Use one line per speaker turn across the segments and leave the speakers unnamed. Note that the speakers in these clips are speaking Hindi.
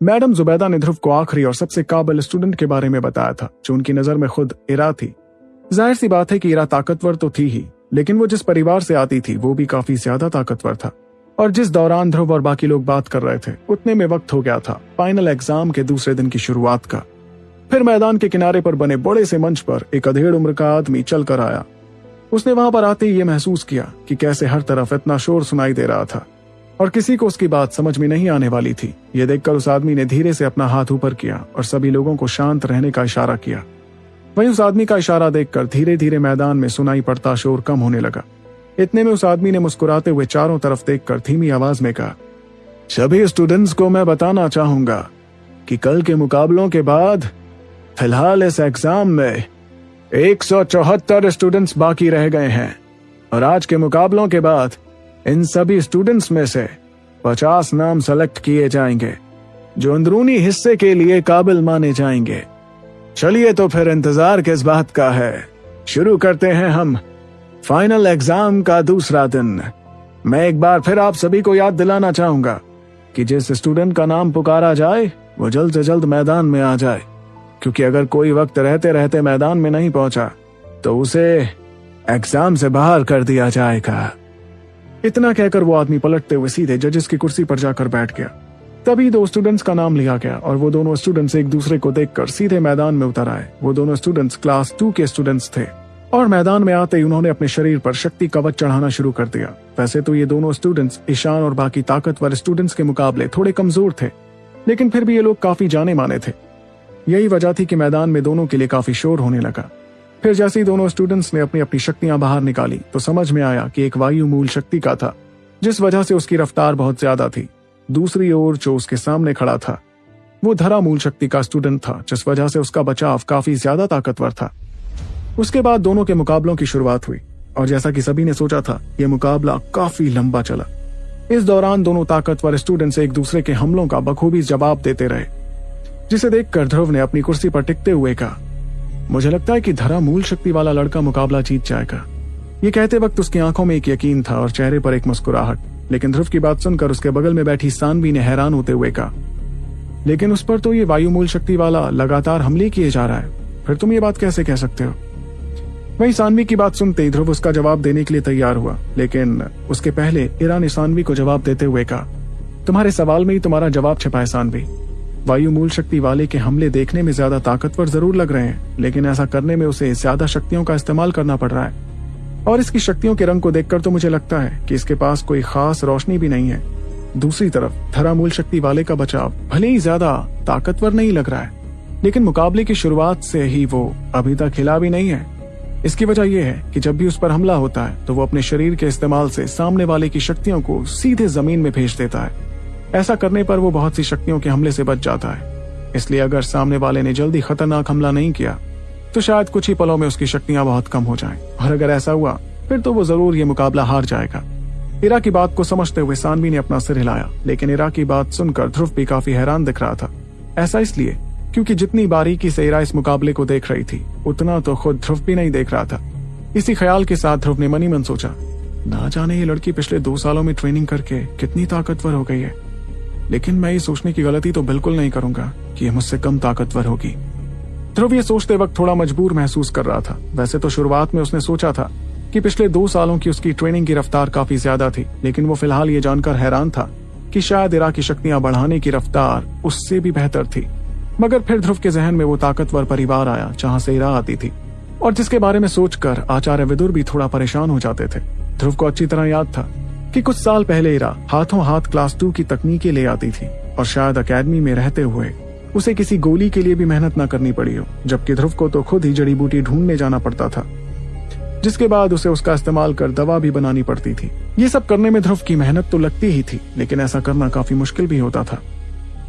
मैडम जुबैदा ने ध्रुव को आखिरी और सबसे काबिल स्टूडेंट के बारे में बताया था, जो उनकी नज़र में खुद इरा थी। ज़ाहिर सी बात है कि इरा ताकतवर तो थी ही, लेकिन वो जिस परिवार से आती थी, वो भी काफ़ी ज़्यादा ताकतवर था। और जिस दौरान ध्रुव और बाकी लोग बात कर रहे थे, उतने में वक्त हो गया था, फाइनल एग्ज़ाम के दूसरे दिन की शुरुआत का। फिर मैदान के किनारे पर बने बड़े से मंच पर एक अधेड़ उम्र का आदमी चल कर आया। उसने वहाँ पर आते ही ये महसूस किया कि कैसे हर तरफ़ इतना शोर सुनाई दे रहा था। और किसी को उसकी बात समझ में नहीं आने वाली थी। ये देखकर उस आदमी ने धीरे से अपना हाथ ऊपर किया और सभी लोगों को शांत रहने का इशारा किया। वहीं उस आदमी का इशारा देखकर धीरे धीरे मैदान में सुनाई पड़ता शोर कम होने लगा। इतने में उस आदमी ने मुस्कुराते हुए चारों तरफ़ देखकर धीमी आवाज़ में कहा, सभी स्टूडेंट्स को मैं बताना चाहूँगा कि कल के मुकाबलों के बाद, फ़िलहाल इस एग्ज़ाम में एक सौ चौहत्तर स्टूडेंट्स बाकी रह गए हैं और आज के मुकाबलों के बाद इन सभी स्टूडेंट्स में से 50 नाम सेलेक्ट किए जाएँगे, जो अंदरूनी हिस्से के लिए काबिल माने जाएँगे। चलिए तो फिर इंतज़ार किस बात का है। शुरू करते हैं हम फाइनल एग्ज़ाम का दूसरा दिन। मैं एक बार फिर आप सभी को याद दिलाना चाहूँगा कि जिस स्टूडेंट का नाम पुकारा जाए, वो जल्द से जल्द मैदान में आ जाए। क्योंकि अगर कोई वक्त रहते रहते मैदान में नहीं पहुँचा तो उसे एग्ज़ाम से बाहर कर दिया जाएगा। इतना कहकर वो आदमी पलटते हुए सीधे जजेस की कुर्सी पर जाकर बैठ गया। तभी दो स्टूडेंट्स का नाम लिया गया और वो दोनों स्टूडेंट्स एक दूसरे को देखकर सीधे मैदान में उतर आए। वो दोनों स्टूडेंट्स क्लास टू के स्टूडेंट्स थे और मैदान में आते ही उन्होंने अपने शरीर पर शक्ति कवच चढ़ाना शुरू कर दिया। वैसे तो ये दोनों स्टूडेंट्स ईशान और बाकी ताकतवर स्टूडेंट्स के मुकाबले थोड़े कमज़ोर थे, लेकिन फिर भी ये लोग काफ़ी जाने माने थे। यही वजह थी कि मैदान में दोनों के लिए काफ़ी शोर होने लगा। फिर जैसे ही दोनों स्टूडेंट्स ने अपनी अपनी शक्तियाँ बाहर निकाली तो समझ में आया कि एक वायु मूल शक्ति का था, जिस वजह से उसकी रफ्तार बहुत ज़्यादा थी। दूसरी ओर जो उसके सामने खड़ा था, वो धरा मूल शक्ति का स्टूडेंट था, जिस वजह से उसका बचाव काफ़ी ज़्यादा ताकतवर था। उसके बाद दोनों के मुकाबलों की शुरुआत हुई, और जैसा कि सभी ने सोचा था यह मुकाबला काफ़ी लंबा चला। इस दौरान दोनों ताकतवर स्टूडेंट्स एक दूसरे के हमलों का बखूबी जवाब देते रहे, जिसे देखकर ध्रुव ने अपनी कुर्सी पर टिकते हुए कहा मुझे लगता है कि धरा मूल शक्ति वाला लड़का मुकाबला जीत जाएगा। ये कहते वक्त उसकी आँखों में एक यकीन था और चेहरे पर एक मुस्कुराहट, लेकिन ध्रुव की बात सुनकर उसके बगल में बैठी सानवी ने हैरान होते हुए कहा, लेकिन उस पर तो ये वायु मूल शक्ति वाला लगातार हमले किए जा रहा है। फिर तुम ये बात कैसे कह सकते हो? वही सानवी की बात सुनते ही ध्रुव उसका जवाब देने के लिए तैयार हुआ, लेकिन उसके पहले इरा ने सानवी को जवाब देते हुए कहा, तुम्हारे सवाल में ही तुम्हारा जवाब छिपा है सानवी। वायु मूल शक्ति वाले के हमले देखने में ज़्यादा ताकतवर ज़रूर लग रहे हैं, लेकिन ऐसा करने में उसे ज़्यादा शक्तियों का इस्तेमाल करना पड़ रहा है। और इसकी शक्तियों के रंग को देखकर तो मुझे लगता है कि इसके पास कोई खास रोशनी भी नहीं है। दूसरी तरफ़ धरा मूल शक्ति वाले का बचाव भले ही ज़्यादा ताकतवर नहीं लग रहा है, लेकिन मुकाबले की शुरुआत से ही वो अभी तक हिला भी नहीं है। इसकी वजह यह है कि जब भी उस पर हमला होता है तो वो अपने शरीर के इस्तेमाल से सामने वाले की शक्तियों को सीधे ज़मीन में भेज देता है। ऐसा करने पर वो बहुत सी शक्तियों के हमले से बच जाता है। इसलिए अगर सामने वाले ने जल्दी खतरनाक हमला नहीं किया तो शायद कुछ ही पलों में उसकी शक्तियाँ बहुत कम हो जाएँ। और अगर ऐसा हुआ, फिर तो वो ज़रूर ये मुकाबला हार जाएगा। इरा की बात को समझते हुए सानवी ने अपना सिर हिलाया, लेकिन इरा की बात सुनकर ध्रुव भी काफ़ी हैरान दिख रहा था। ऐसा इसलिए, क्योंकि जितनी बारीकी से इरा इस मुकाबले को देख रही थी, उतना तो खुद ध्रुव भी नहीं देख रहा था। इसी ख्याल के साथ ध्रुव ने मनी मन सोचा, ना जाने ये लड़की पिछले दो सालों में ट्रेनिंग करके कितनी ताकतवर हो गई है। लेकिन मैं ये सोचने की गलती तो बिल्कुल नहीं करूँगा कि ये मुझसे कम ताकतवर होगी। ध्रुव ये सोचते वक्त थोड़ा मजबूर महसूस कर रहा था। वैसे तो शुरुआत में उसने सोचा था कि पिछले दो सालों की उसकी ट्रेनिंग की रफ्तार काफ़ी ज़्यादा थी, लेकिन वो फ़िलहाल ये जानकर हैरान था कि शायद इरा की शक्तियाँ बढ़ाने की रफ्तार उससे भी बेहतर थी। मगर फिर ध्रुव के जहन में वो ताकतवर परिवार आया, जहाँ से इरा आती थी। और जिसके बारे में सोचकर आचार्य विदुर भी थोड़ा परेशान हो जाते थे। ध्रुव को अच्छी तरह याद था। कि कुछ साल पहले इरा हाथों हाथ क्लास टू की तकनीकें ले आती थी और शायद अकेडमी में रहते हुए उसे किसी गोली के लिए भी मेहनत न करनी पड़ी हो, जबकि ध्रुव को तो खुद ही जड़ी बूटी ढूँढने जाना पड़ता था, जिसके बाद उसे उसका इस्तेमाल कर दवा भी बनानी पड़ती थी। ये सब करने में ध्रुव की मेहनत तो लगती ही थी, लेकिन ऐसा करना काफ़ी मुश्किल भी होता था।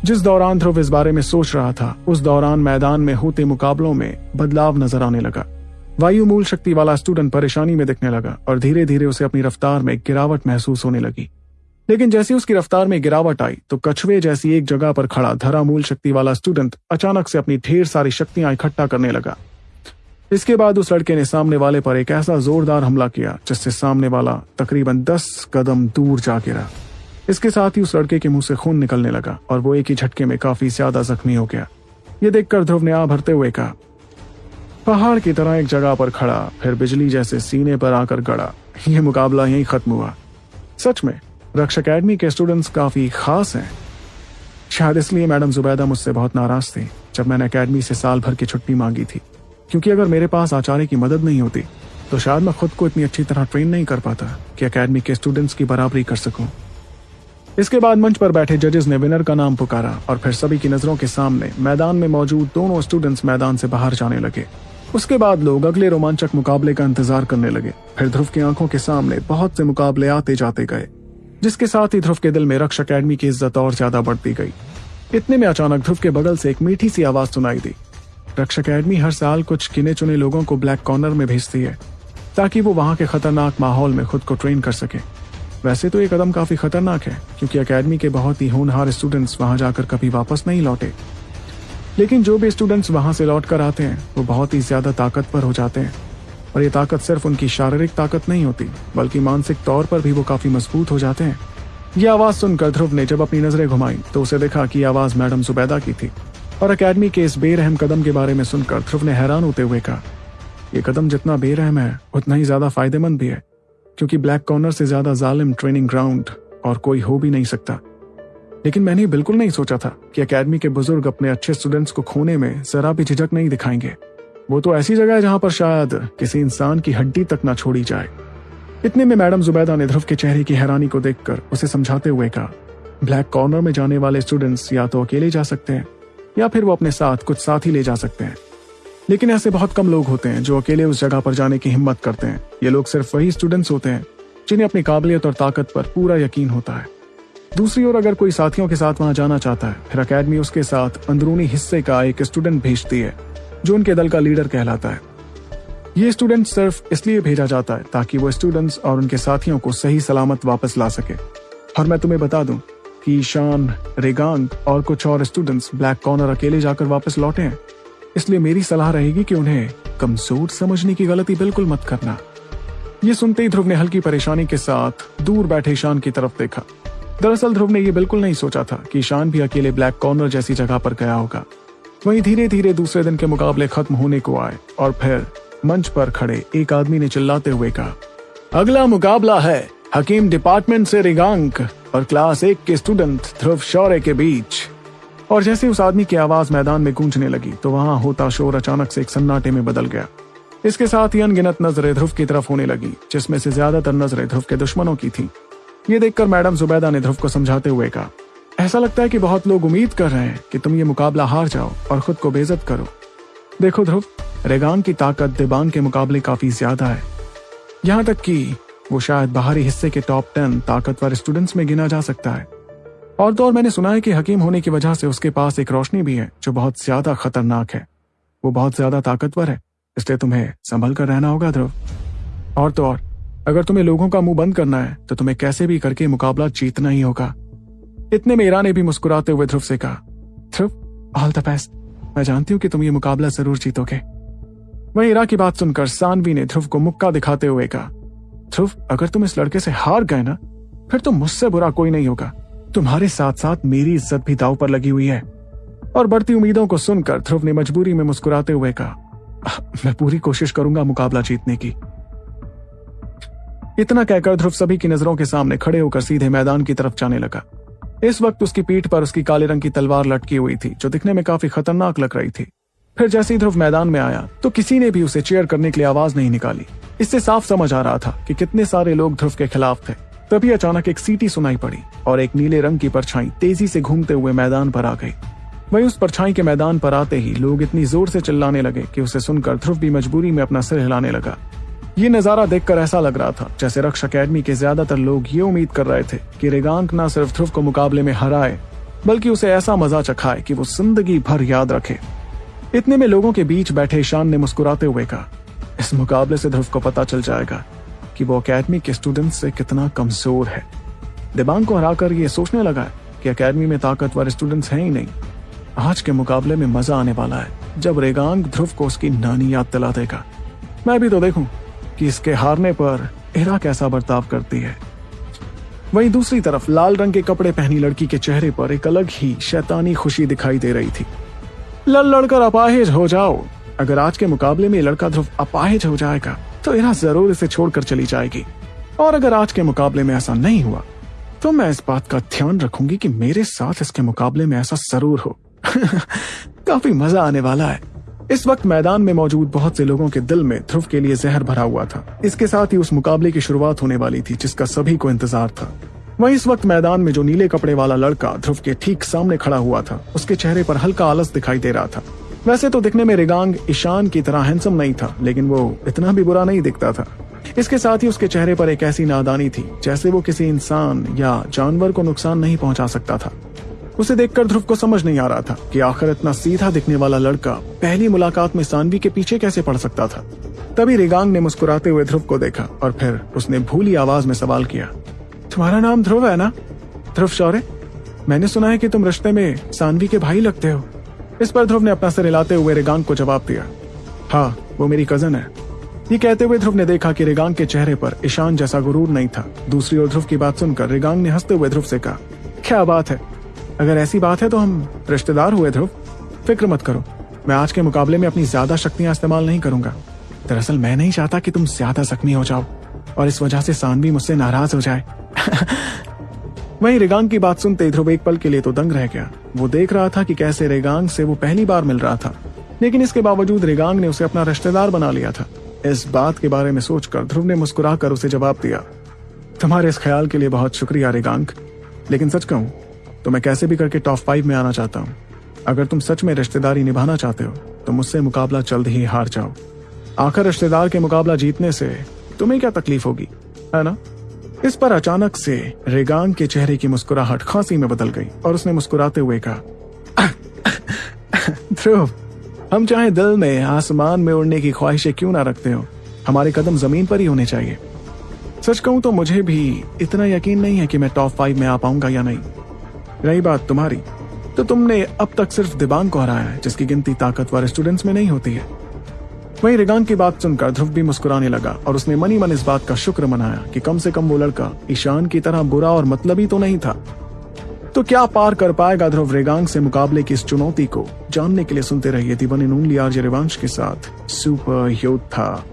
जिस दौरान ध्रुव इस बारे में सोच रहा था, उस दौरान मैदान में होते मुकाबलों में बदलाव नज़र आने लगा। वायु मूल शक्ति वाला स्टूडेंट परेशानी में दिखने लगा और धीरे धीरे उसे अपनी रफ्तार में गिरावट महसूस होने लगी। लेकिन जैसे उसकी रफ्तार में गिरावट आई तो कछुए जैसी एक जगह पर खड़ा धरा मूल शक्ति वाला स्टूडेंट अचानक से अपनी ढेर सारी शक्तियाँ इकट्ठा करने लगा। इसके बाद उस लड़के ने सामने वाले पर एक ऐसा जोरदार हमला किया, जिससे सामने वाला तकरीबन दस कदम दूर जा गिरा। इसके साथ ही उस लड़के के मुँह से खून निकलने लगा और वो एक ही झटके में काफ़ी ज़्यादा जख्मी हो गया। ये देखकर ध्रुव ने आ भरते हुए कहा पहाड़ की तरह एक जगह पर खड़ा, फिर बिजली जैसे सीने पर आकर गड़ा। ये मुकाबला यहीं खत्म हुआ। सच में रक्ष अकेडमी के स्टूडेंट्स काफ़ी खास हैं। शायद इसलिए मैडम जुबैदा मुझसे बहुत नाराज़ थी, जब मैंने अकेडमी से साल भर की छुट्टी मांगी थी। क्योंकि अगर मेरे पास आचार्य की मदद नहीं होती तो शायद मैं खुद को इतनी अच्छी तरह ट्रेन नहीं कर पाता कि अकेडमी के स्टूडेंट्स की बराबरी कर सकूँ। इसके बाद मंच पर बैठे जजेस ने विनर का नाम पुकारा और फिर सभी की नज़रों के सामने मैदान में मौजूद दोनों स्टूडेंट्स मैदान से बाहर जाने लगे। उसके बाद लोग अगले रोमांचक मुकाबले का इंतज़ार करने लगे। फिर ध्रुव की आँखों के सामने बहुत से मुकाबले आते जाते गए, जिसके साथ ही ध्रुव के दिल में रक्ष अकेडमी की इज़्ज़त और ज़्यादा बढ़ती गई। इतने में अचानक ध्रुव के बगल से एक मीठी सी आवाज़ सुनाई दी। रक्ष अकेडमी हर साल कुछ गिने चुने लोगों को ब्लैक कॉर्नर में भेजती है, ताकि वो वहाँ के खतरनाक माहौल में खुद को ट्रेन कर सके। वैसे तो ये कदम काफ़ी खतरनाक है, क्योंकि अकेडमी के बहुत ही होनहार स्टूडेंट्स वहाँ जाकर कभी वापस नहीं लौटे। लेकिन जो भी स्टूडेंट्स वहाँ से लौट कर आते हैं, वो बहुत ही ज़्यादा ताकतवर हो जाते हैं। और ये ताकत सिर्फ़ उनकी शारीरिक ताकत नहीं होती, बल्कि मानसिक तौर पर भी वो काफ़ी मज़बूत हो जाते हैं। ये आवाज़ सुनकर ध्रुव ने जब अपनी नज़रें घुमाई तो उसे देखा कि आवाज़ मैडम जुबैदा की थी। और अकेडमी के इस बेरहम कदम के बारे में सुनकर ध्रुव ने हैरान होते हुए कहा यह कदम जितना बेरहम है, उतना ही ज़्यादा फ़ायदेमंद भी है, क्योंकि ब्लैक कॉर्नर से ज़्यादा जालिम ट्रेनिंग ग्राउंड और कोई हो भी नहीं सकता। लेकिन मैंने बिल्कुल नहीं सोचा था कि अकेडमी के बुज़ुर्ग अपने अच्छे स्टूडेंट्स को खोने में जरा भी झिझक नहीं दिखाएँगे। वो तो ऐसी जगह है जहाँ पर शायद किसी इंसान की हड्डी तक ना छोड़ी जाए। इतने में मैडम जुबैदा ने ध्रुव के चेहरे की हैरानी को देखकर उसे समझाते हुए कहा, ब्लैक कॉर्नर में जाने वाले स्टूडेंट्स या तो अकेले जा सकते हैं, या फिर वो अपने साथ कुछ साथ ले जा सकते हैं। लेकिन ऐसे बहुत कम लोग होते हैं जो अकेले उस जगह पर जाने की हिम्मत करते हैं। ये लोग सिर्फ़ वही स्टूडेंट्स होते हैं जिन्हें अपनी काबिलियत और ताकत पर पूरा यकीन होता है। दूसरी ओर अगर कोई साथियों के साथ वहाँ जाना चाहता है, फिर अकेडमी उसके साथ अंदरूनी हिस्से का एक स्टूडेंट भेजती है, जो उनके दल का लीडर कहलाता है। ये स्टूडेंट सिर्फ़ इसलिए भेजा जाता है ताकि वो स्टूडेंट्स और उनके साथियों को सही सलामत वापस ला सके। और मैं तुम्हें बता दूँ कि ईशान, रेगांग और कुछ और स्टूडेंट्स ब्लैक कॉर्नर अकेले जाकर वापस लौटे हैं। इसलिए मेरी सलाह रहेगी कि उन्हें कमज़ोर समझने की गलती बिल्कुल मत करना। ये सुनते ही ध्रुव ने हल्की परेशानी के साथ दूर बैठे ईशान की तरफ़ देखा। दरअसल ध्रुव ने यह बिल्कुल नहीं सोचा था कि ईशान भी अकेले ब्लैक कॉर्नर जैसी जगह पर गया होगा। वहीं धीरे धीरे दूसरे दिन के मुकाबले खत्म होने को आए और फिर मंच पर खड़े एक आदमी ने चिल्लाते हुए कहा, अगला मुकाबला है हकीम डिपार्टमेंट से रिगांक और क्लास एक के स्टूडेंट ध्रुव शौर्य के बीच। और जैसे उस आदमी की आवाज़ मैदान में गूंजने लगी तो वहाँ होता शोर अचानक से एक सन्नाटे में बदल गया। इसके साथ ही अनगिनत नज़रें ध्रुव की तरफ़ होने लगी, जिसमें से ज़्यादातर नज़रें ध्रुव के दुश्मनों की थी। ये देखकर मैडम जुबैदा ने ध्रुव को समझाते हुए कहा, ऐसा लगता है कि बहुत लोग उम्मीद कर रहे हैं कि तुम ये मुकाबला हार जाओ और खुद को बेजत करो। देखो ध्रुव, रेगान की ताकत देबांग के मुकाबले काफ़ी ज़्यादा है। यहाँ तक कि वो शायद बाहरी हिस्से के टॉप टेन ताकतवर स्टूडेंट्स में गिना जा सकता है। और तो और मैंने सुना है कि हकीम होने की वजह से उसके पास एक रोशनी भी है, जो बहुत ज़्यादा खतरनाक है। वो बहुत ज़्यादा ताकतवर है, इसलिए तुम्हें संभल कर रहना होगा ध्रुव। और तो और अगर तुम्हें लोगों का मुँह बंद करना है तो तुम्हें कैसे भी करके मुकाबला जीतना ही होगा। इतने में ईरा ने भी मुस्कुराते हुए ध्रुव से कहा, ध्रुव, ऑल द बेस्ट। मैं जानती हूँ कि तुम ये मुकाबला ज़रूर जीतोगे। वहीं इरा की बात सुनकर सानवी ने ध्रुव को मुक्का दिखाते हुए कहा, ध्रुव, अगर तुम इस लड़के से हार गए ना, फिर तो मुझसे बुरा कोई नहीं होगा। तुम्हारे साथ साथ मेरी इज़्ज़त भी दाव पर लगी हुई है। और बढ़ती उम्मीदों को सुनकर ध्रुव ने मजबूरी में मुस्कुराते हुए कहा, मैं पूरी कोशिश करूँगा मुकाबला जीतने की। इतना कहकर ध्रुव सभी की नज़रों के सामने खड़े होकर सीधे मैदान की तरफ़ जाने लगा। इस वक्त उसकी पीठ पर उसकी काले रंग की तलवार लटकी हुई थी, जो दिखने में काफ़ी खतरनाक लग रही थी। फिर जैसे ही ध्रुव मैदान में आया तो किसी ने भी उसे चेयर करने के लिए आवाज़ नहीं निकाली। इससे साफ़ समझ आ रहा था कि कितने सारे लोग ध्रुव के खिलाफ थे। तभी अचानक एक सीटी सुनाई पड़ी, और एक नीले रंग की परछाई तेज़ी से घूमते हुए मैदान पर आ गई। वही उस परछाई के मैदान पर आते ही लोग इतनी ज़ोर से चिल्लाने लगे कि उसे सुनकर ध्रुव भी मजबूरी में अपना सिर हिलाने लगा। ये नज़ारा देखकर ऐसा लग रहा था, जैसे रक्ष अकेडमी के ज़्यादातर लोग ये उम्मीद कर रहे थे कि रेगांक न सिर्फ़ ध्रुव को मुकाबले में हराए, बल्कि उसे ऐसा मज़ा चखाए कि वो ज़िंदगी भर याद रखे। इतने में लोगों के बीच बैठे ईशान ने मुस्कुराते हुए कहा, इस मुकाबले से ध्रुव को पता चल जाएगा कि वो अकेडमी के स्टूडेंट से कितना कमज़ोर है। दिबांग को हराकर ये सोचने लगा कि अकेडमी में ताकतवर स्टूडेंट्स हैं ही नहीं। आज के मुकाबले में मज़ा आने वाला है, जब रेगांग ध्रुव को उसकी नानी याद दिला देगा। मैं भी तो देखूँ कि इसके हारने पर इरा कैसा बर्ताव करती है। वहीं दूसरी तरफ़, लाल रंग के कपड़े पहनी लड़की के चेहरे पर एक अलग ही शैतानी खुशी दिखाई दे रही थी। लड़ लड़कर अपाहिज हो जाओ। अगर आज के मुकाबले में लड़का ध्रुव अपाहिज हो जाएगा तो इरा ज़रूर इसे छोड़कर चली जाएगी। और अगर आज के मुकाबले में ऐसा नहीं हुआ तो मैं इस बात का ध्यान रखूँगी कि मेरे साथ इसके मुकाबले में ऐसा ज़रूर हो। काफ़ी मज़ा आने वाला है। इस वक्त मैदान में मौजूद बहुत से लोगों के दिल में ध्रुव के लिए जहर भरा हुआ था। इसके साथ ही उस मुकाबले की शुरुआत होने वाली थी, जिसका सभी को इंतज़ार था। वहीं इस वक्त मैदान में जो नीले कपड़े वाला लड़का ध्रुव के ठीक सामने खड़ा हुआ था, उसके चेहरे पर हल्का आलस दिखाई दे रहा था। वैसे तो दिखने में रिगांग ईशान की तरह हैंडसम नहीं था, लेकिन वो इतना भी बुरा नहीं दिखता था। इसके साथ ही उसके चेहरे पर एक ऐसी नादानी थी, जैसे वो किसी इंसान या जानवर को नुकसान नहीं पहुँचा सकता था। उसे देखकर ध्रुव को समझ नहीं आ रहा था कि आखिर इतना सीधा दिखने वाला लड़का पहली मुलाकात में सानवी के पीछे कैसे पड़ सकता था। तभी रिगांग ने मुस्कुराते हुए ध्रुव को देखा और फिर उसने भूली आवाज़ में सवाल किया, तुम्हारा नाम ध्रुव है ना? ध्रुव शौर्य, मैंने सुना है कि तुम रिश्ते में सानवी के भाई लगते हो। इस पर ध्रुव ने अपना सिर हिलाते हुए रिगांग को जवाब दिया हाँ वो मेरी कज़न है। ये कहते हुए ध्रुव ने देखा कि रिगांग के चेहरे पर ईशान जैसा गुरूर नहीं था। दूसरी ओर ध्रुव की बात सुनकर रिगांग ने हँसते हुए ध्रुव से कहा, क्या बात है? अगर ऐसी बात है तो हम रिश्तेदार हुए ध्रुव, फ़िक्र मत करो। मैं आज के मुकाबले में अपनी ज़्यादा शक्तियाँ इस्तेमाल नहीं करूँगा। दरअसल मैं नहीं चाहता कि तुम ज़्यादा जख्मी हो जाओ, और इस वजह से सानवी मुझसे नाराज़ हो जाए। वहीं रेगांग की बात सुनते ध्रुव एक पल के लिए तो दंग रह गया। वो देख रहा था कि कैसे रेगांग से वो पहली बार मिल रहा था, लेकिन इसके बावजूद रेगांग ने उसे अपना रिश्तेदार बना लिया था। इस बात के बारे में सोचकर ध्रुव ने मुस्कुराकर उसे जवाब दिया, तुम्हारे इस ख्याल के लिए बहुत शुक्रिया रेगांग, लेकिन सच कहूँ तो मैं कैसे भी करके टॉप फाइव में आना चाहता हूँ। अगर तुम सच में रिश्तेदारी निभाना चाहते हो तो मुझसे मुकाबला जल्द ही हार जाओ। आखिर रिश्तेदार के मुकाबला जीतने से तुम्हें क्या तकलीफ़ होगी, है ना? इस पर अचानक से रेगांग के चेहरे की मुस्कुराहट खांसी में बदल गई और उसने मुस्कुराते हुए कहा, ध्रुव, हम चाहे दिल में, आसमान में उड़ने की ख्वाहिशें क्यों ना रखते हो? हमारे कदम ज़मीन पर ही होने चाहिए। सच कहूँ तो मुझे भी इतना यकीन नहीं है कि मैं टॉप फाइव में आ पाऊँगा या नहीं। रही बात तुम्हारी। तो तुमने अब तक सिर्फ़ दिबांग को हराया है, जिसकी गिनती ताकतवर स्टूडेंट्स में नहीं होती है। वहीं रिगांग की बात सुनकर ध्रुव भी मुस्कुराने लगा और उसने मनी मन इस बात का शुक्र मनाया कि कम से कम वो लड़का ईशान की तरह बुरा और मतलबी तो नहीं था। तो क्या पार कर पाएगा ध्रुव रेगांग से मुकाबले की इस चुनौती को? जानने के लिए सुनते रहिए दीवन इन उंगली रिवांश के साथ सुपर योद्धा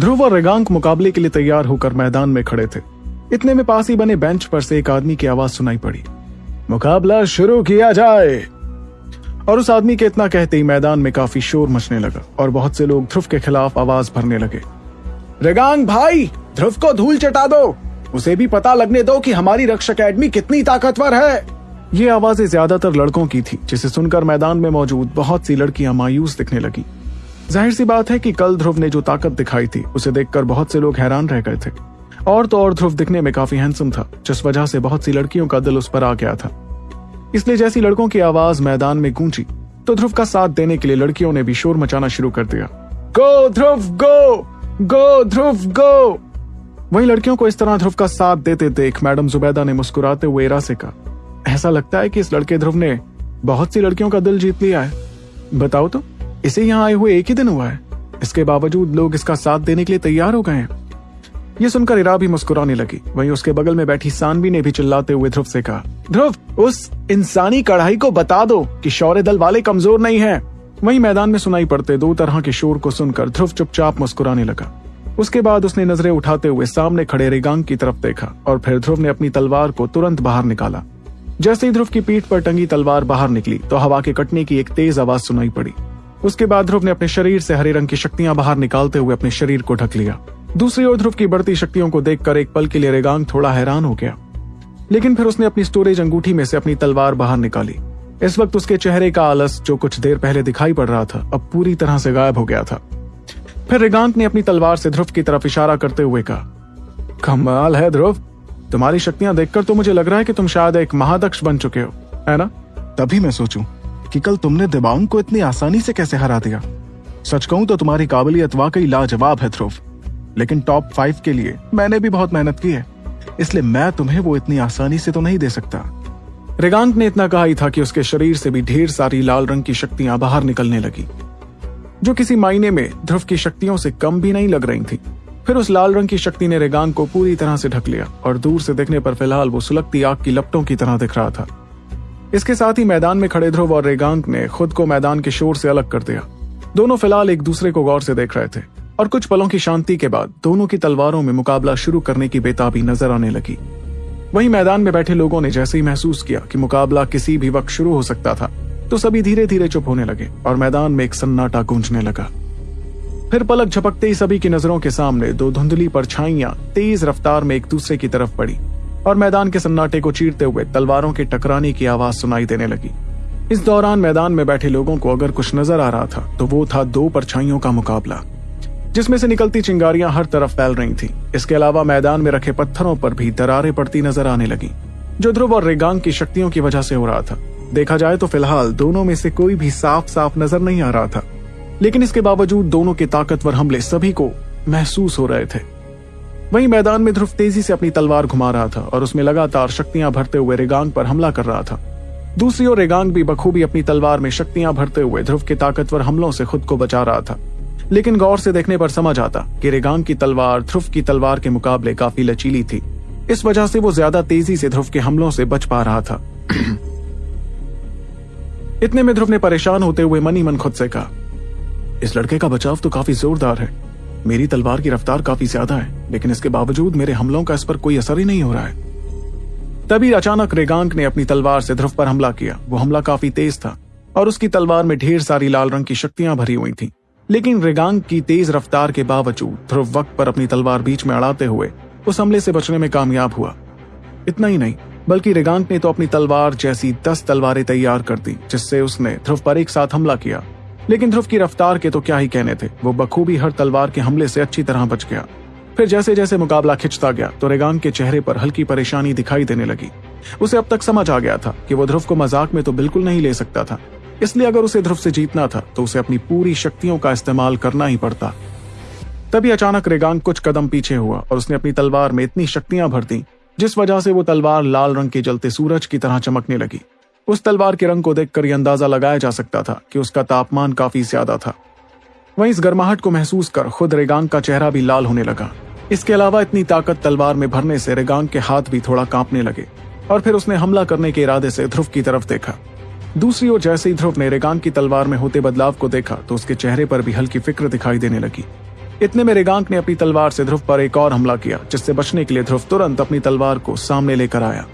ध्रुव और रेगांक मुकाबले के लिए तैयार होकर मैदान में खड़े थे। इतने में पास ही बने बेंच पर से एक आदमी की आवाज़ सुनाई पड़ी। मुकाबला शुरू किया जाए। और उस आदमी के इतना कहते ही मैदान में काफ़ी शोर मचने लगा और बहुत से लोग ध्रुव के खिलाफ आवाज़ भरने लगे। रेगांग भाई, ध्रुव को धूल चटा दो। उसे भी पता लगने दो कि हमारी रक्षा अकेडमी कितनी ताकतवर है। ये आवाज़ें ज़्यादातर लड़कों की थी, जिसे सुनकर मैदान में मौजूद बहुत सी लड़कियाँ मायूस दिखने लगी। ज़ाहिर सी बात है कि कल ध्रुव ने जो ताकत दिखाई थी, उसे देखकर बहुत से लोग हैरान रह गए थे। और तो और ध्रुव दिखने में काफ़ी हैंडसम था, जिस वजह से बहुत सी लड़कियों का दिल उस पर आ गया था। इसलिए जैसी लड़कों की आवाज़ मैदान में गूंजी तो ध्रुव का साथ देने के लिए लड़कियों ने भी शोर मचाना शुरू कर दिया। गो ध्रुव, गो! गो ध्रुव, गो! वही लड़कियों को इस तरह ध्रुव का साथ देते देख मैडम जुबैदा ने मुस्कुराते हुए इरा से कहा, ऐसा लगता है कि इस लड़के ध्रुव ने बहुत सी लड़कियों का दिल जीत लिया है। बताओ तो। इसे यहाँ आए हुए एक ही दिन हुआ है। इसके बावजूद लोग इसका साथ देने के लिए तैयार हो गए हैं। ये सुनकर इरा भी मुस्कुराने लगी। वहीं उसके बगल में बैठी सानवी ने भी चिल्लाते हुए ध्रुव से कहा, ध्रुव, उस इंसानी कढ़ाई को बता दो कि शौर्य दल वाले कमज़ोर नहीं है। वहीं मैदान में सुनाई पड़ते दो तरह के शोर को सुनकर ध्रुव चुपचाप मुस्कुराने लगा। उसके बाद उसने नज़रें उठाते हुए सामने खड़े रेगांग की तरफ़ देखा और फिर ध्रुव ने अपनी तलवार को तुरंत बाहर निकाला। जैसे ही ध्रुव की पीठ पर टंगी तलवार बाहर निकली तो हवा के कटने की एक तेज आवाज़ सुनाई पड़ी। उसके बाद ध्रुव ने अपने शरीर से हरे रंग की शक्तियाँ बाहर निकालते हुए अपने शरीर को ढक लिया। दूसरी ओर ध्रुव की बढ़ती शक्तियों को देखकर एक पल के लिए रेगांग थोड़ा हैरान हो गया। लेकिन फिर उसने अपनी स्टोरेज अंगूठी में से अपनी तलवार बाहर निकाली। इस वक्त उसके चेहरे का आलस जो कुछ देर पहले दिखाई पड़ रहा था, अब पूरी तरह से गायब हो गया था। फिर रेगांत ने अपनी तलवार से ध्रुव की तरफ़ इशारा करते हुए कहा, कमाल है ध्रुव, तुम्हारी शक्तियाँ देखकर तो मुझे लग रहा है कि तुम शायद एक महादक्ष बन चुके हो, है ना?
तभी मैं सोचूं। कि कल तुमने दिबांग को इतनी आसानी से कैसे हरा दिया? सच कहूँ तो तुम्हारी काबिलियत वाकई लाजवाब है, ध्रुव। लेकिन टॉप फाइव के लिए मैंने भी बहुत मेहनत की है। इसलिए मैं तुम्हें वो इतनी आसानी से तो नहीं दे सकता।
रेगांत ने इतना कहा ही था कि उसके शरीर से भी ढेर सारी लाल रंग की शक्तियाँ बाहर निकलने लगी, जो किसी मायने में ध्रुव की शक्तियों से कम भी नहीं लग रही थी। फिर उस लाल रंग की शक्ति ने रेगांग को पूरी तरह से ढक लिया और दूर से देखने पर फ़िलहाल वो सुलगती आग की लपटों की तरह दिख रहा था। इसके साथ ही मैदान में खड़े ध्रुव और रेगांक ने खुद को मैदान के शोर से अलग कर दिया। दोनों फ़िलहाल एक दूसरे को गौर से देख रहे थे, और कुछ पलों की शांति के बाद दोनों की तलवारों में मुकाबला शुरू करने की बेताबी नज़र आने लगी। वहीं मैदान में बैठे लोगों ने जैसे ही महसूस किया कि मुकाबला किसी भी वक्त शुरू हो सकता था तो सभी धीरे धीरे चुप होने लगे और मैदान में एक सन्नाटा गूंजने लगा। फिर पलक झपकते ही सभी की नज़रों के सामने दो धुंधली परछाइयाँ तेज रफ्तार में एक दूसरे की तरफ़ पड़ी। और मैदान के सन्नाटे को चीरते हुए तलवारों के टकराने की आवाज़ सुनाई देने लगी। इस दौरान मैदान में बैठे लोगों को अगर कुछ नज़र आ रहा था तो वो था दो परछाइयों का मुकाबला, जिसमें से निकलती चिंगारियाँ हर तरफ़ फैल रही थी। इसके अलावा मैदान में रखे पत्थरों पर भी दरारें पड़ती नज़र आने लगी, जो ध्रुव और रेगांग की शक्तियों की वजह से हो रहा था। देखा जाए तो फ़िलहाल दोनों में से कोई भी साफ़ साफ़ नज़र नहीं आ रहा था, लेकिन इसके बावजूद दोनों के ताकतवर हमले सभी को महसूस हो रहे थे। वहीं मैदान में ध्रुव तेज़ी से अपनी तलवार घुमा रहा था और उसमें लगातार शक्तियाँ भरते हुए रेगांग पर हमला कर रहा था। दूसरी ओर रेगांग भी बखूबी अपनी तलवार में शक्तियाँ भरते हुए ध्रुव के ताकतवर हमलों से खुद को बचा रहा था। लेकिन गौर से देखने पर समझ आता कि रेगांग की तलवार ध्रुव की तलवार के मुकाबले काफ़ी लचीली थी। इस वजह से वो ज़्यादा तेज़ी से ध्रुव के हमलों से बच पा रहा था। इतने में ध्रुव ने परेशान होते हुए मनी मन खुद से कहा, इस लड़के का बचाव तो काफ़ी जोरदार है। मेरी तलवार की रफ्तार काफ़ी ज़्यादा है, लेकिन इसके बावजूद मेरे हमलों का इस पर कोई असर ही नहीं हो रहा है। तभी अचानक रेगांक ने अपनी तलवार से ध्रुव पर हमला किया। वो हमला काफ़ी तेज था, और उसकी तलवार में ढेर सारी लाल रंग की शक्तियाँ भरी हुई थीं। लेकिन रेगांक की तेज रफ्तार के बावजूद ध्रुव वक्त पर अपनी तलवार बीच में अड़ाते हुए उस हमले से बचने में कामयाब हुआ। इतना ही नहीं, बल्कि रेगांक ने तो अपनी तलवार जैसी दस तलवारें तैयार कर दी, जिससे उसने ध्रुव पर एक साथ हमला किया। लेकिन ध्रुव की रफ्तार के तो क्या ही कहने थे? वो बखूबी हर तलवार के हमले से अच्छी तरह बच गया। फिर जैसे जैसे मुकाबला खिंचता गया तो रेगान के चेहरे पर हल्की परेशानी दिखाई देने लगी। उसे अब तक समझ आ गया था कि वो ध्रुव को मज़ाक में तो बिल्कुल नहीं ले सकता था। इसलिए अगर उसे ध्रुव से जीतना था तो उसे अपनी पूरी शक्तियों का इस्तेमाल करना ही पड़ता। तभी अचानक रेगांग कुछ कदम पीछे हुआ और उसने अपनी तलवार में इतनी शक्तियाँ भर दी, जिस वजह से वो तलवार लाल रंग के जलते सूरज की तरह चमकने लगी। उस तलवार के रंग को देखकर यह अंदाज़ा लगाया जा सकता था कि उसका तापमान काफ़ी ज़्यादा था। वहीं इस गर्माहट को महसूस कर खुद रेगांग का चेहरा भी लाल होने लगा। इसके अलावा इतनी ताकत तलवार में भरने से रेगांग के हाथ भी थोड़ा कांपने लगे और फिर उसने हमला करने के इरादे से ध्रुव की तरफ़ देखा। दूसरी ओर जैसे ही ध्रुव ने रेगांग की तलवार में होते बदलाव को देखा तो उसके चेहरे पर भी हल्की फ़िक्र दिखाई देने लगी। इतने में रेगांक ने अपनी तलवार से ध्रुव पर एक और हमला किया, जिससे बचने के लिए ध्रुव तुरंत अपनी तलवार को सामने लेकर आया।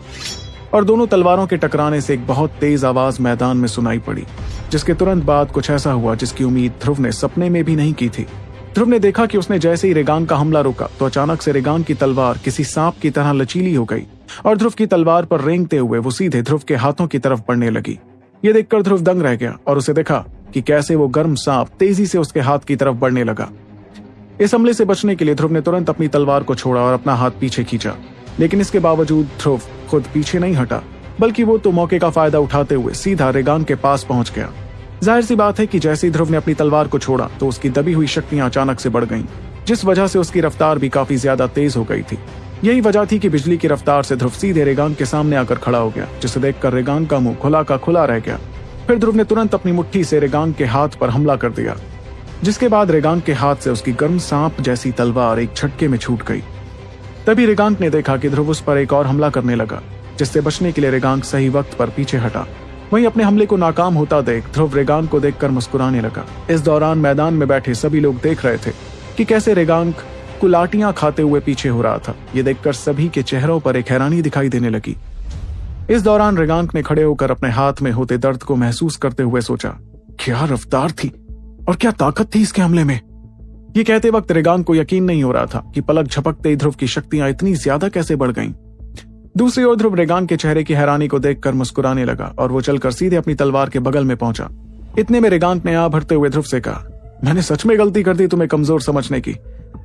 और दोनों तलवारों के टकराने से एक बहुत तेज आवाज़ मैदान में सुनाई पड़ी, जिसके तुरंत बाद कुछ ऐसा हुआ जिसकी उम्मीद ध्रुव ने सपने में भी नहीं की थी। ध्रुव ने देखा कि उसने जैसे ही रेगान का हमला रोका तो अचानक से रेगान की तलवार किसी सांप की तरह लचीली हो गई, और ध्रुव की तलवार पर रेंगते हुए वो सीधे ध्रुव के हाथों की तरफ़ बढ़ने लगी। ये देखकर ध्रुव दंग रह गया और उसे देखा कि कैसे वो गर्म सांप तेज़ी से उसके हाथ की तरफ़ बढ़ने लगा। इस हमले से बचने के लिए ध्रुव ने तुरंत अपनी तलवार को छोड़ा और अपना हाथ पीछे खींचा। लेकिन इसके बावजूद ध्रुव खुद पीछे नहीं हटा बल्कि वो तो मौके का फ़ायदा उठाते हुए सीधा रेगान के पास पहुँच गया। ज़ाहिर सी बात है कि जैसे ही ध्रुव ने अपनी तलवार को छोड़ा तो उसकी दबी हुई शक्तियाँ अचानक से बढ़ गईं, जिस वजह से उसकी रफ्तार भी काफ़ी ज़्यादा तेज हो गई थी। यही वजह थी कि बिजली की रफ्तार से ध्रुव सीधे रेगान के सामने आकर खड़ा हो गया जिसे देखकर रेगान का मुँह खुला का खुला रह गया। फिर ध्रुव ने तुरंत अपनी मुट्ठी से रेगान के हाथ पर हमला कर दिया जिसके बाद रेगान के हाथ से उसकी गर्म सांप जैसी तलवार एक झटके में छूट गई। तभी रेगांक ने देखा कि ध्रुव उस पर एक और हमला करने लगा, जिससे बचने के लिए रेगांक सही वक्त पर पीछे हटा। वहीं अपने हमले को नाकाम होता देख ध्रुव रेगांक को देखकर मुस्कुराने लगा। इस दौरान मैदान में बैठे सभी लोग देख रहे थे कि कैसे रेगांक कुलाटियाँ खाते हुए पीछे हो रहा था। ये देखकर सभी के चेहरों पर एक हैरानी दिखाई देने लगी। इस दौरान रेगांक ने खड़े होकर अपने हाथ में होते दर्द को महसूस करते हुए सोचा, क्या रफ्तार थी? और क्या ताकत थी इसके हमले में? ये कहते वक्त रेगान को यकीन नहीं हो रहा था कि पलक झपकते ध्रुव की शक्तियाँ इतनी ज़्यादा कैसे बढ़ गईं। दूसरी ओर ध्रुव रेगान के चेहरे की हैरानी को देखकर मुस्कुराने लगा और वो चलकर सीधे अपनी तलवार के बगल में पहुँचा। इतने में रेगान ने आ भरते हुए ध्रुव से कहा, मैंने सच में गलती कर दी तुम्हें कमज़ोर समझने की,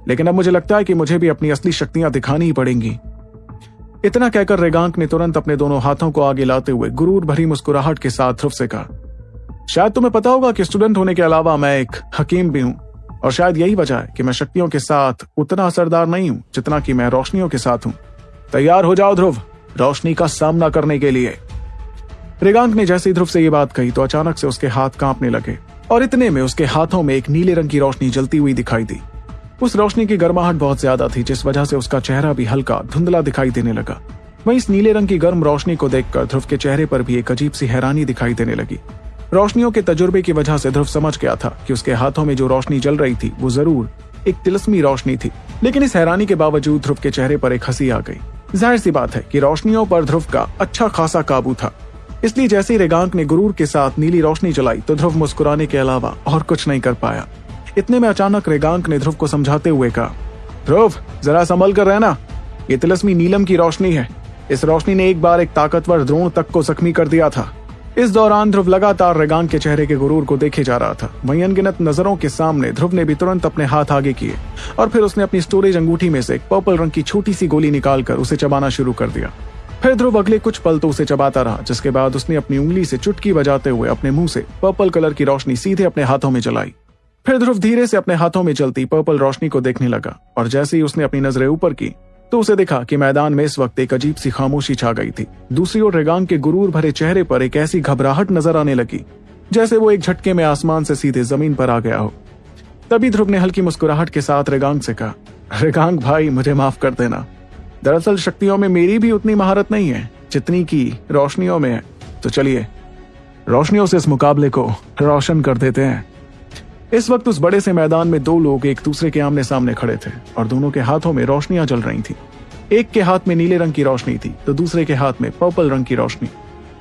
लेकिन अब मुझे लगता है कि मुझे भी अपनी असली शक्तियाँ दिखानी ही पड़ेंगी। इतना कहकर रेगांक ने तुरंत अपने दोनों हाथों को आगे लाते हुए गुरूर भरी मुस्कुराहट के साथ ध्रुव से कहा, शायद तुम्हें पता होगा कि स्टूडेंट होने के अलावा मैं एक हकीम भी हूँ। और शायद यही वजह है कि मैं शक्तियों के साथ उतना असरदार नहीं हूँ जितना कि मैं रोशनियों के साथ हूँ। तैयार हो जाओ ध्रुव, रोशनी का सामना करने के लिए। रेगांक ने जैसे ध्रुव से ये बात कही तो अचानक से उसके हाथ कांपने लगे और इतने में उसके हाथों में एक नीले रंग की रोशनी जलती हुई दिखाई दी। उस रोशनी की गर्माहट बहुत ज़्यादा थी, जिस वजह से उसका चेहरा भी हल्का धुंधला दिखाई देने लगा। वहीं इस नीले रंग की गर्म रोशनी को देखकर ध्रुव के चेहरे पर भी एक अजीब सी हैरानी दिखाई देने लगी। रोशनियों के तजुर्बे की वजह से ध्रुव समझ गया था कि उसके हाथों में जो रोशनी जल रही थी, वो ज़रूर एक तिलस्मी रोशनी थी। लेकिन इस हैरानी के बावजूद ध्रुव के चेहरे पर एक हँसी आ गई। ज़ाहिर सी बात है कि रोशनियों पर ध्रुव का अच्छा खासा काबू था। इसलिए जैसे ही रेगांक ने गुरूर के साथ नीली रोशनी जलाई तो ध्रुव मुस्कुराने के अलावा और कुछ नहीं कर पाया। इतने में अचानक रेगांक ने ध्रुव को समझाते हुए कहा, ध्रुव, जरा संभल कर रहना। ये तिलस्मी नीलम की रोशनी है। इस रोशनी ने एक बार एक ताकतवर द्रोण तक को जख्मी कर दिया था। इस दौरान ध्रुव लगातार रेगांक के चेहरे के गुरूर को देखे जा रहा था। वहीं अनगिनत नज़रों के सामने ध्रुव ने भी तुरंत अपने हाथ आगे किए और फिर उसने अपनी स्टोरेज अंगूठी में से एक पर्पल रंग की छोटी सी गोली निकालकर उसे चबाना शुरू कर दिया। फिर ध्रुव अगले कुछ पल तो उसे चबाता रहा, जिसके बाद उसने अपनी उंगली से चुटकी बजाते हुए अपने मुँह से पर्पल कलर की रोशनी सीधे अपने हाथों में चलाई फिर ध्रुव धीरे से अपने हाथों में चलती पर्पल रोशनी को देखने लगा और जैसे ही उसने अपनी नज़रें ऊपर की तो उसे देखा कि मैदान में इस वक्त एक अजीब सी खामोशी छा गई थी। दूसरी ओर रेगांग के गुरूर भरे चेहरे पर एक ऐसी घबराहट नज़र आने लगी, जैसे वो एक झटके में आसमान से सीधे ज़मीन पर आ गया हो। तभी ध्रुव ने हल्की मुस्कुराहट के साथ रेगांग से कहा, रेगांग भाई, मुझे माफ़ कर देना। दरअसल शक्तियों में मेरी भी उतनी महारत नहीं है, जितनी की रोशनियों में है। तो चलिए, रोशनियों से इस मुकाबले को रोशन कर देते हैं। इस वक्त उस बड़े से मैदान में दो लोग एक दूसरे के आमने सामने खड़े थे और दोनों के हाथों में रोशनियाँ जल रही थी। एक के हाथ में नीले रंग की रोशनी थी तो दूसरे के हाथ में पर्पल रंग की रोशनी।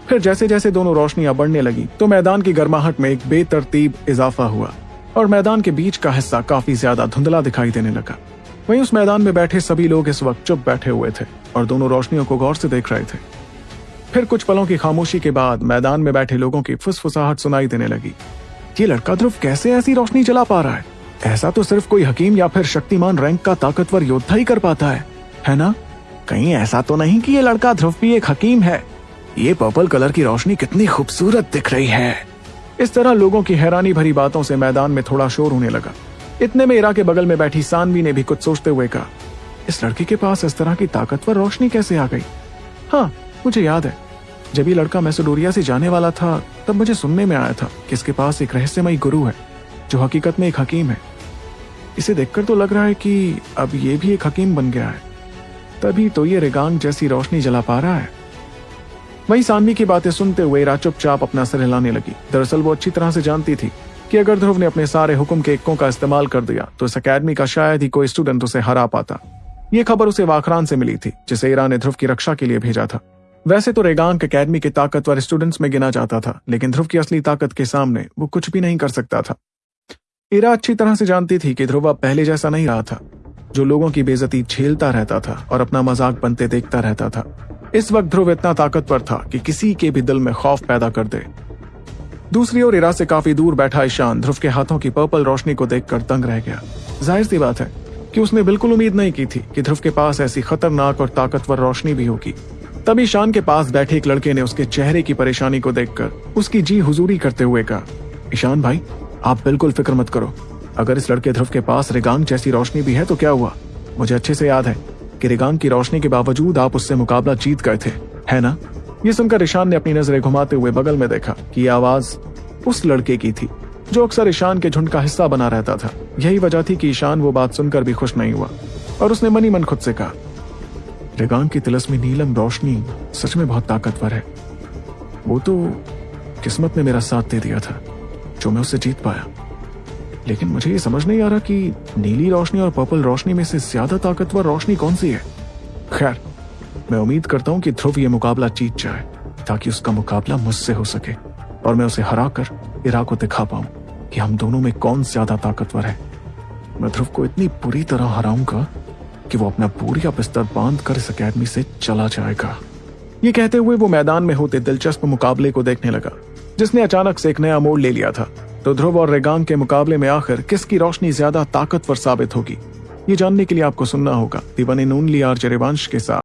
फिर जैसे जैसे दोनों रोशनियाँ बढ़ने लगी तो मैदान की गर्माहट में एक बेतरतीब इजाफा हुआ और मैदान के बीच का हिस्सा काफ़ी ज़्यादा धुंधला दिखाई देने लगा। वहीं उस मैदान में बैठे सभी लोग इस वक्त चुप बैठे हुए थे और दोनों रोशनियों को गौर से देख रहे थे। फिर कुछ पलों की खामोशी के बाद मैदान में बैठे लोगों की फुसफुसाहट सुनाई देने लगी। ये लड़का ध्रुव कैसे ऐसी रोशनी चला पा रहा है? ऐसा तो सिर्फ़ कोई हकीम या फिर शक्तिमान रैंक का ताकतवर योद्धा ही कर पाता है है ना? कहीं ऐसा तो नहीं कि ये लड़का ध्रुव भी एक हकीम है। ये पर्पल कलर की रोशनी कितनी खूबसूरत दिख रही है। इस तरह लोगों की हैरानी भरी बातों से मैदान में थोड़ा शोर होने लगा। इतने में इरा के बगल में बैठी सानवी ने भी कुछ सोचते हुए कहा, इस लड़के के पास इस तरह की ताकतवर रोशनी कैसे आ गई? हाँ मुझे याद है। जब ये लड़का मैसोडोरिया से जाने वाला था, तब मुझे सुनने में आया था कि इसके पास एक रहस्यमयी गुरु है, जो हकीकत में एक हकीम है। इसे देखकर तो लग रहा है कि अब ये भी एक हकीम बन गया है। तभी तो ये रेगांग जैसी रोशनी जला पा रहा है। वही सानवी की बातें सुनते हुए चुपचाप अपना सर हिलाने लगी। दरअसल वो अच्छी तरह से जानती थी कि अगर ध्रुव ने अपने सारे हुक्म के इक्कों का इस्तेमाल कर दिया तो इस अकेडमी का शायद ही कोई स्टूडेंट उसे हरा पाता। ये खबर उसे वाखरान से मिली थी, जिसे ईरा ने ध्रुव की रक्षा के लिए भेजा था। वैसे तो रेगांक अकेडमी के ताकतवर स्टूडेंट्स में गिना जाता था, लेकिन ध्रुव की असली ताकत के सामने वो कुछ भी नहीं कर सकता था। ईरा अच्छी तरह से जानती थी कि ध्रुव अब पहले जैसा नहीं रहा था, जो लोगों की बेजती झेलता रहता था और अपना मज़ाक बनते देखता रहता था। इस वक्त ध्रुव इतना ताकतवर था कि किसी के भी दिल में खौफ पैदा कर दे। दूसरी ओर इरा से काफ़ी दूर बैठा ईशान ध्रुव के हाथों की पर्पल रोशनी को देखकर तंग रह गया। ज़ाहिर सी बात है कि उसने बिल्कुल उम्मीद नहीं की थी कि ध्रुव के पास ऐसी खतरनाक और ताकतवर रोशनी भी होगी। तभी ईशान के पास बैठे एक लड़के ने उसके चेहरे की परेशानी को देखकर उसकी जी हुजूरी करते हुए कहा, ईशान भाई, आप बिल्कुल फ़िक्र मत करो। अगर इस लड़के ध्रुव के पास रिगांग जैसी रोशनी भी है तो क्या हुआ? मुझे अच्छे से याद है कि रिगांग की रोशनी के बावजूद आप उससे मुकाबला जीत गए थे, है ना? ये सुनकर ईशान ने अपनी नज़रें घुमाते हुए बगल में देखा कि आवाज़ उस लड़के की थी, जो अक्सर ईशान के झुंड का हिस्सा बना रहता था। यही वजह थी कि ईशान वो बात सुनकर भी खुश नहीं हुआ और उसने मनी मन खुद से कहा रेगान की तिलस्मी नीलम रोशनी सच में बहुत ताकतवर है। वो तो किस्मत ने मेरा साथ दे दिया था, जो मैं उससे जीत पाया। लेकिन मुझे ये समझ नहीं आ रहा कि नीली रोशनी और पर्पल रोशनी में से ज़्यादा ताकतवर रोशनी कौन सी है। खैर, मैं उम्मीद करता हूँ कि ध्रुव ये मुकाबला जीत जाए, ताकि उसका मुकाबला मुझसे हो सके, और मैं उसे हराकर इरा को दिखा पाऊँ कि हम दोनों में कौन ज़्यादा ताकतवर है। मैं ध्रुव को इतनी बुरी तरह हराऊँगा कि वो अपना बोरिया बिस्तर बाँध कर इस अकेडमी से चला जाएगा। ये कहते हुए वो मैदान में होते दिलचस्प मुकाबले को देखने लगा, जिसने अचानक से एक नया मोड़ ले लिया था। तो ध्रुव और रेगांग के मुकाबले में आखिर किसकी रोशनी ज़्यादा ताकतवर साबित होगी? ये जानने के लिए आपको सुनना होगा दीवानी नूनली आर जरेवांश के साथ।